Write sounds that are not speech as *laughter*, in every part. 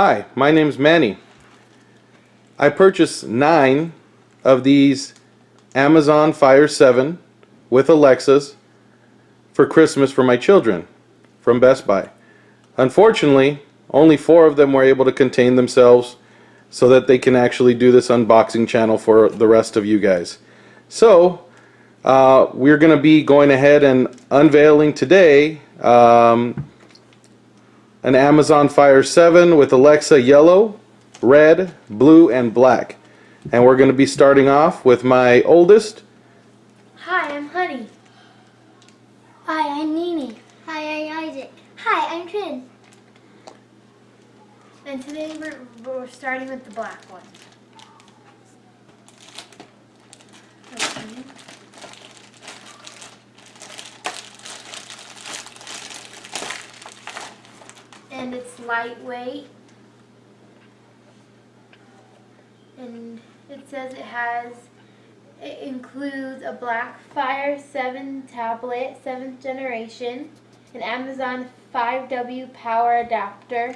Hi, my name's Manny. I purchased nine of these Amazon Fire 7 with Alexas for Christmas for my children from Best Buy. Unfortunately, only four of them were able to contain themselves so that they can actually do this unboxing channel for the rest of you guys. So, uh, we're going to be going ahead and unveiling today um, an Amazon Fire 7 with Alexa yellow, red, blue, and black. And we're going to be starting off with my oldest. Hi, I'm Honey. Hi, I'm Nini. Hi, I'm Isaac. Hi, I'm Trin. And today we're, we're starting with the black one. Okay. And it's lightweight. And it says it has, it includes a Black Fire 7 tablet, 7th generation, an Amazon 5W power adapter,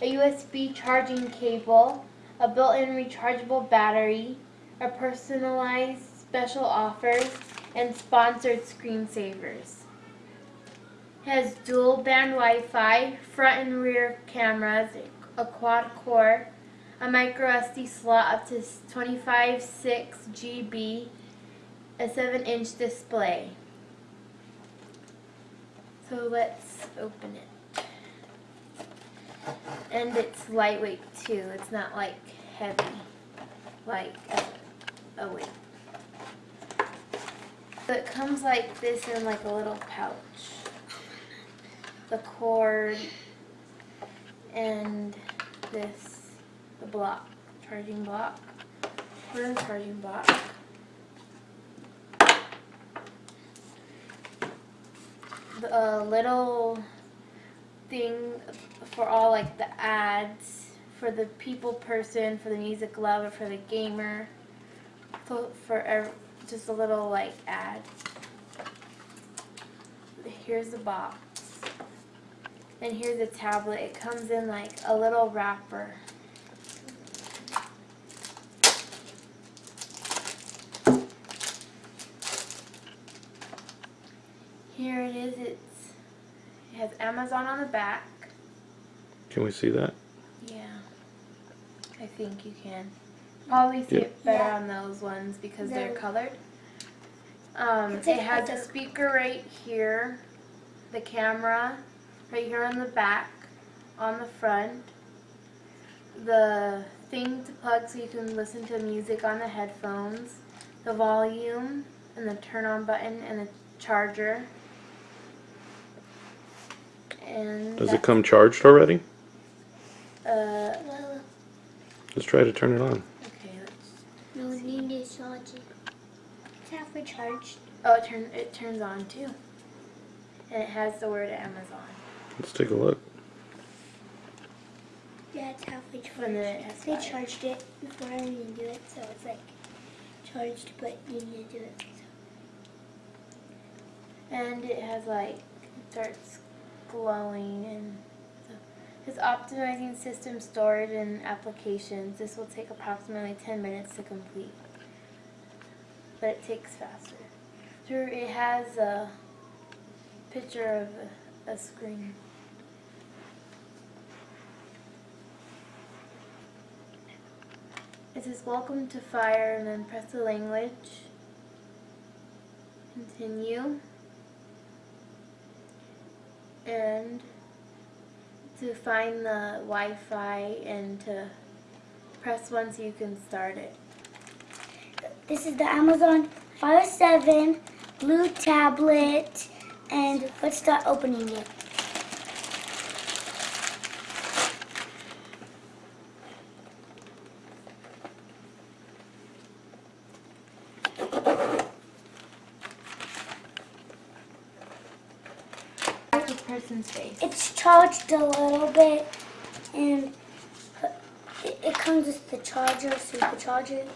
a USB charging cable, a built-in rechargeable battery, a personalized special offers, and sponsored screensavers. Has dual band Wi-Fi, front and rear cameras, a quad core, a micro SD slot up to 25.6 GB, a 7-inch display. So let's open it. And it's lightweight too. It's not like heavy, like uh, oh wait. So it comes like this in like a little pouch. The cord and this, the block, charging block. Where's the charging block? The uh, little thing for all like the ads for the people person, for the music lover, for the gamer, for, for ev- just a little like ad. Here's the box. And here's the tablet. It comes in like a little wrapper. Here it is. It's it has Amazon on the back. Can we see that? Yeah, I think you can. Probably see Yep. it better Yeah. on those ones because they're colored. Um, it has a speaker right here, the camera right here on the back, on the front, the thing to plug so you can listen to music on the headphones, the volume, and the turn on button, and the charger. And Does it come charged already? Uh, Let's try to turn it on. okay. Let's, no Nini is charging. It's halfway charged. oh, it turn it turns on too, and it has the word Amazon, Let's take a look. Yeah, it's halfway charged. and it has They charged it before I even do it, so it's like charged, but you need to do it. and it has like it starts glowing and so it's optimizing system storage and applications. This will take approximately 10 minutes to complete, but it takes faster. Through it has a picture of a, a screen. It says welcome to fire and then press the language. Continue. And to find the Wi-Fi and to press one so you can start it. This is the Amazon Fire 7 blue tablet, and let's start opening it. That's the person's face. It's charged a little bit, and it, it comes with the charger, so you can charge it.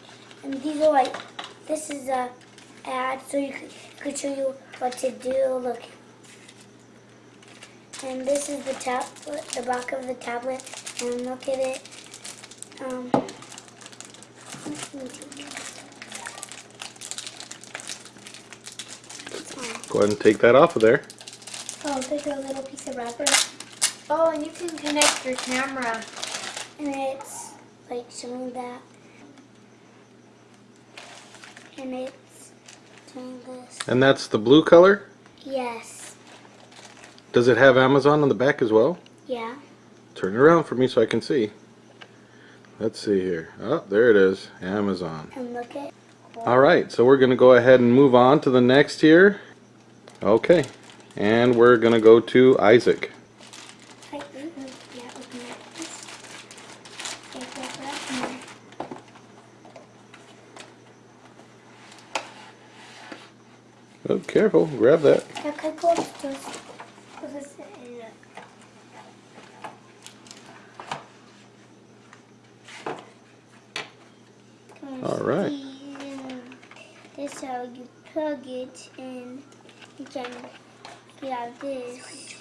And these are like, this is a ad, so you could, could show you what to do. Look. And this is the tablet, the back of the tablet. and look at it. Um, let me take it. Go ahead and take that off of there. Oh, there's a little piece of rubber, Oh, and you can connect your camera. and it's like showing that, and it's doing this. And that's the blue color. Yes. Does it have Amazon on the back as well? Yeah. Turn it around for me so I can see. Let's see here. Oh, there it is. Amazon. And look at. Alright, so we're going to go ahead and move on to the next here. Okay. And we're going to go to Isaac. Right, yeah, open it. Just take that right in there. Oh, careful. Grab that. Jag kan gå förstås. Och så säger jag. Can All right. This is how you plug it in. You can get out this.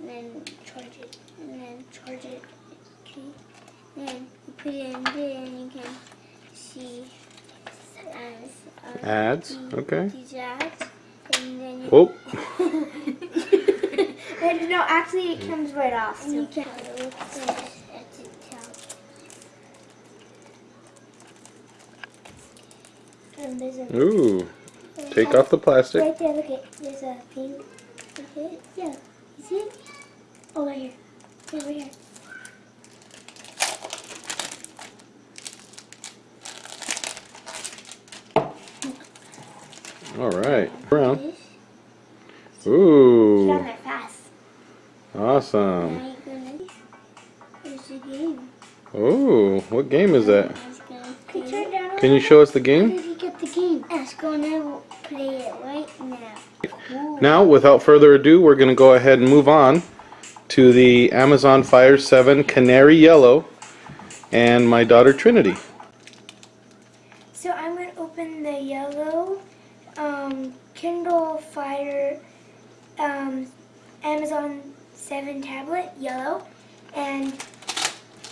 And then charge it. And then charge it. Okay. Then you put it in there and you can see as, uh, Ads. Okay. these ads. And then you *laughs* Whoa. no, actually, it comes right off. And you can look at it at the top. And a Ooh. Take off the plastic. right there. Look at there's a thing. It. Yeah. You see it? Oh, right here. Over here. Around. This. Down Ooh. fast. Awesome. Now you're gonna. There's the game. Ooh. What game is that? Can you play. turn down? Can you show us the How game? did you get the game? It's gonna play it right now. Now, without further ado, we're going to go ahead and move on to the Amazon Fire 7 Canary Yellow and my daughter Trinity. So I'm going to open the yellow um, Kindle Fire um, Amazon 7 tablet, yellow, and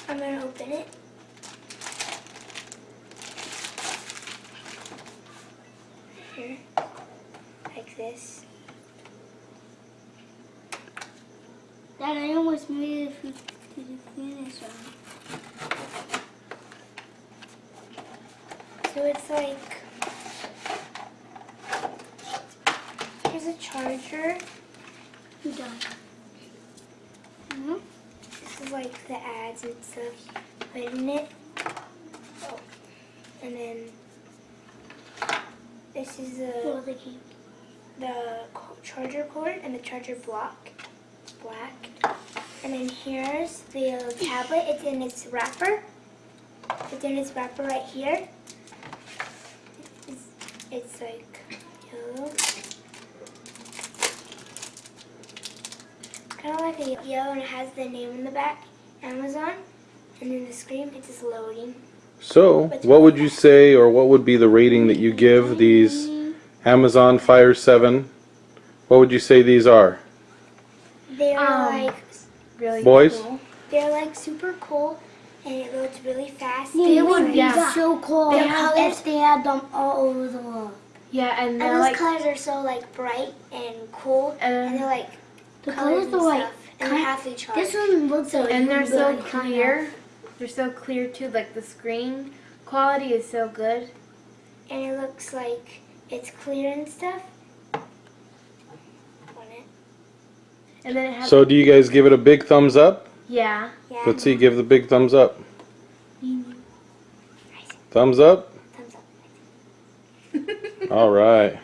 I'm going to open it. Here, like this. Dad, I almost made it to the finish line. So it's like, here's a charger. You done? Mm-hmm. This is like the ads and stuff put in it. Oh. And then this is Oh, the, the game. The charger cord and the charger block. It's black. And then here's the tablet. It's in its wrapper. It's in its wrapper right here. It's, it's like yellow. Kind of like a yellow and it has the name in the back, Amazon. And then the screen, it's just loading. So, what would you say, or what would be the rating that you give these Amazon Fire 7? What would you say these are? They're Um, like really Boys? cool. They're like super cool and it loads really fast. Yeah, They would be yeah. so cool. They They have- colors, they have them all over the wall. Yeah, and And they're those like colors colors are so like bright and cool, and they're like The colors colors and are like, stuff, and they're halfly charged. this one looks like and they're so really kind clear. They're so clear too. Like the screen quality is so good, and it looks like it's clear and stuff. On it. And then it has So, do you guys give it a big thumbs up? yeah. Yeah. Let's see, give the big thumbs up. Mm-hmm. Thumbs up? Thumbs up. *laughs* Alright.